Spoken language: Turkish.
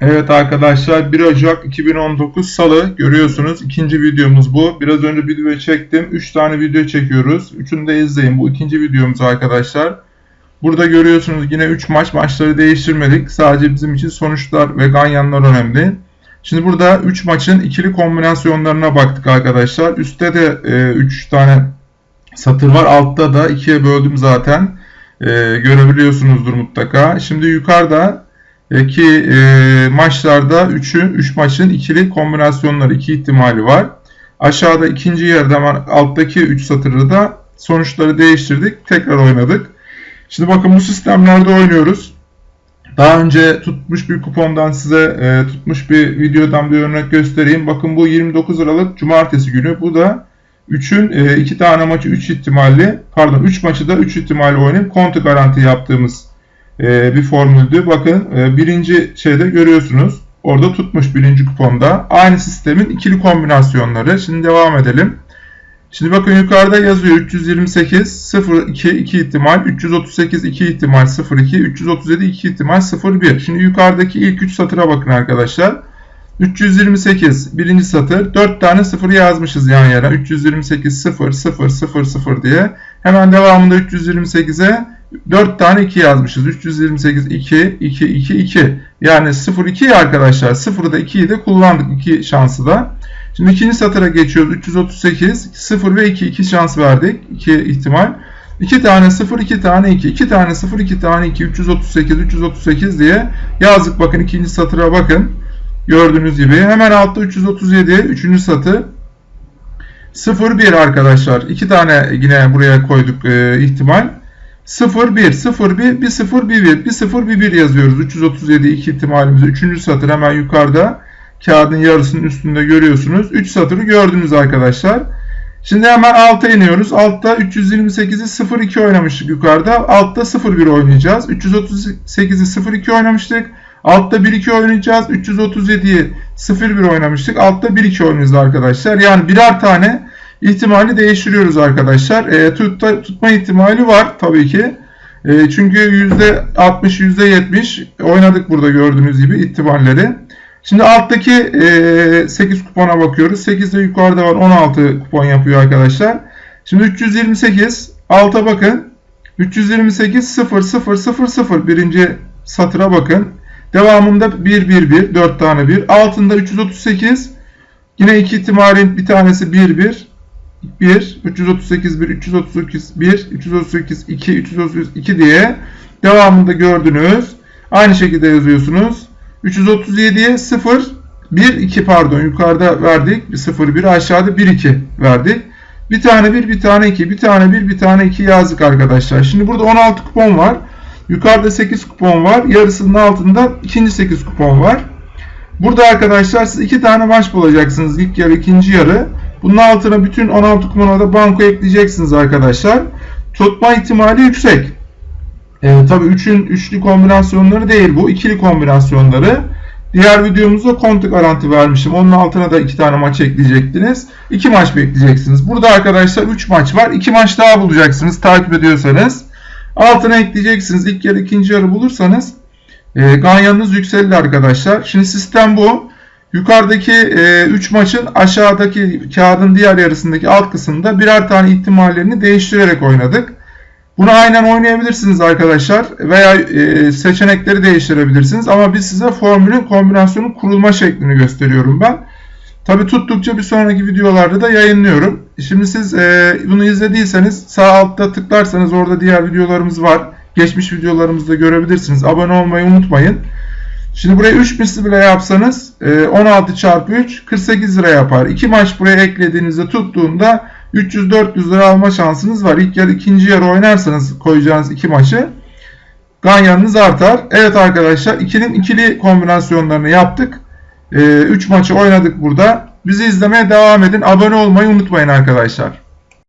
Evet arkadaşlar 1 Ocak 2019 Salı görüyorsunuz ikinci videomuz bu. Biraz önce video çektim. 3 tane video çekiyoruz. Üçünü de izleyin. Bu ikinci videomuz arkadaşlar. Burada görüyorsunuz yine 3 maç. Maçları değiştirmedik. Sadece bizim için sonuçlar ve ganyanlar önemli. Şimdi burada 3 maçın ikili kombinasyonlarına baktık arkadaşlar. Üstte de 3 e, tane satır var. Altta da 2'ye böldüm zaten. E, görebiliyorsunuzdur mutlaka. Şimdi yukarıda ki e, maçlarda 3'ü 3 maçın ikili kombinasyonları, iki ihtimali var. Aşağıda ikinci yerde alttaki 3 satırı da sonuçları değiştirdik. Tekrar oynadık. Şimdi bakın bu sistemlerde oynuyoruz. Daha önce tutmuş bir kupondan size e, tutmuş bir videodan bir örnek göstereyim. Bakın bu 29 Aralık Cumartesi günü. Bu da 3'ün 2 e, tane maçı 3 ihtimalli pardon 3 maçı da 3 ihtimalli oynayıp kontu garanti yaptığımız e, bir formüldü. Bakın e, birinci şeyde görüyorsunuz. Orada tutmuş birinci kuponda. Aynı sistemin ikili kombinasyonları. Şimdi devam edelim. Şimdi bakın yukarıda yazıyor 328 02 2 ihtimal 338 2 ihtimal 02 337 2 ihtimal 01. Şimdi yukarıdaki ilk 3 satıra bakın arkadaşlar. 328 birinci satır 4 tane 0 yazmışız yan yana 328 0 0 0 0 diye. Hemen devamında 328'e 4 tane 2 yazmışız. 328 2 2 2 2. Yani 0 2 arkadaşlar. 0'ı da 2'yi de kullandık 2 şansı da. Şimdi ikinci satıra geçiyoruz. 338 0 ve 2 2 şans verdik. 2 ihtimal. 2 tane 0 2 tane 2 2 tane 0 2 tane 2 338 338 diye yazdık. Bakın ikinci satıra bakın. Gördüğünüz gibi. Hemen altta 337 üçüncü satı. 0 1 arkadaşlar. 2 tane yine buraya koyduk e, ihtimal. 0 1 0 1 1 0 1 1 1 0 1 1 yazıyoruz. 337 iki ihtimalimizi 3. satır hemen yukarıda kağıdın yarısının üstünde görüyorsunuz. 3 satırı gördünüz arkadaşlar. Şimdi hemen alta iniyoruz. Altta 328'i 0-2 oynamıştık yukarıda. Altta 0-1 oynayacağız. 338'i 0-2 oynamıştık. Altta 1-2 oynayacağız. 337'yi 0-1 oynamıştık. Altta 1-2 oynayacağız arkadaşlar. Yani birer tane ihtimali değiştiriyoruz arkadaşlar. E, tutta, tutma ihtimali var tabii ki. E, çünkü %60, %70 oynadık burada gördüğünüz gibi ihtimalleri. Şimdi alttaki e, 8 kupona bakıyoruz. 8 de yukarıda var 16 kupon yapıyor arkadaşlar. Şimdi 328 alta bakın. 328 0 0 0 0 birinci satıra bakın. Devamında 1 1 1 4 tane 1. Altında 338 yine iki ihtimalin bir tanesi 1 1 1, 338 1, 338 1, 338 2, 338 2 diye devamında gördünüz. Aynı şekilde yazıyorsunuz. 337'ye 0, 1, 2 pardon yukarıda verdik. 0, 1 aşağıda 1, 2 verdik. Bir tane 1, bir tane 2, bir tane 1, bir tane 2 yazdık arkadaşlar. Şimdi burada 16 kupon var. Yukarıda 8 kupon var. Yarısının altında ikinci 8 kupon var. Burada arkadaşlar siz iki tane maç bulacaksınız. İlk yarı, ikinci yarı. Bunun altına bütün 16 kumana da banko ekleyeceksiniz arkadaşlar. Tutma ihtimali yüksek. E, Tabi 3'ün üçlü kombinasyonları değil bu. ikili kombinasyonları. Diğer videomuzda kontu garanti vermişim. Onun altına da iki tane maç ekleyecektiniz. İki maç bekleyeceksiniz. Burada arkadaşlar 3 maç var. 2 maç daha bulacaksınız takip ediyorsanız. Altına ekleyeceksiniz. İlk yarı ikinci yarı bulursanız e, ganyanınız yükselir arkadaşlar. Şimdi sistem bu. Yukarıdaki 3 e, maçın aşağıdaki kağıdın diğer yarısındaki alt kısımda birer tane ihtimallerini değiştirerek oynadık. Bunu aynen oynayabilirsiniz arkadaşlar veya e, seçenekleri değiştirebilirsiniz ama biz size formülün kombinasyonun kurulma şeklini gösteriyorum ben. Tabi tuttukça bir sonraki videolarda da yayınlıyorum. Şimdi siz e, bunu izlediyseniz sağ altta tıklarsanız orada diğer videolarımız var. Geçmiş videolarımızda görebilirsiniz. Abone olmayı unutmayın. Şimdi buraya 3 misli bile yapsanız 16 e, çarpı 3 48 lira yapar. 2 maç buraya eklediğinizde tuttuğunda 300-400 lira alma şansınız var. İlk yarı ikinci yarı oynarsanız koyacağınız 2 maçı ganyanınız artar. Evet arkadaşlar ikinin ikili kombinasyonlarını yaptık. 3 e, maçı oynadık burada. Bizi izlemeye devam edin. Abone olmayı unutmayın arkadaşlar.